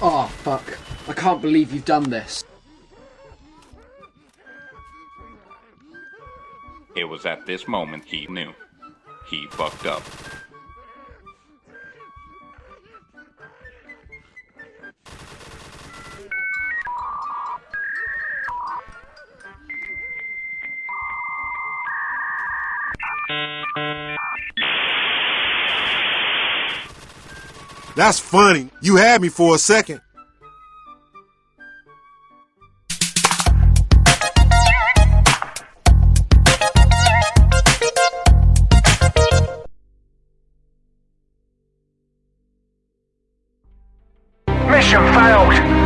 Oh, can't believe you've done this. It was at this moment he knew. He fucked up. That's funny. You had me for a second. Mission failed.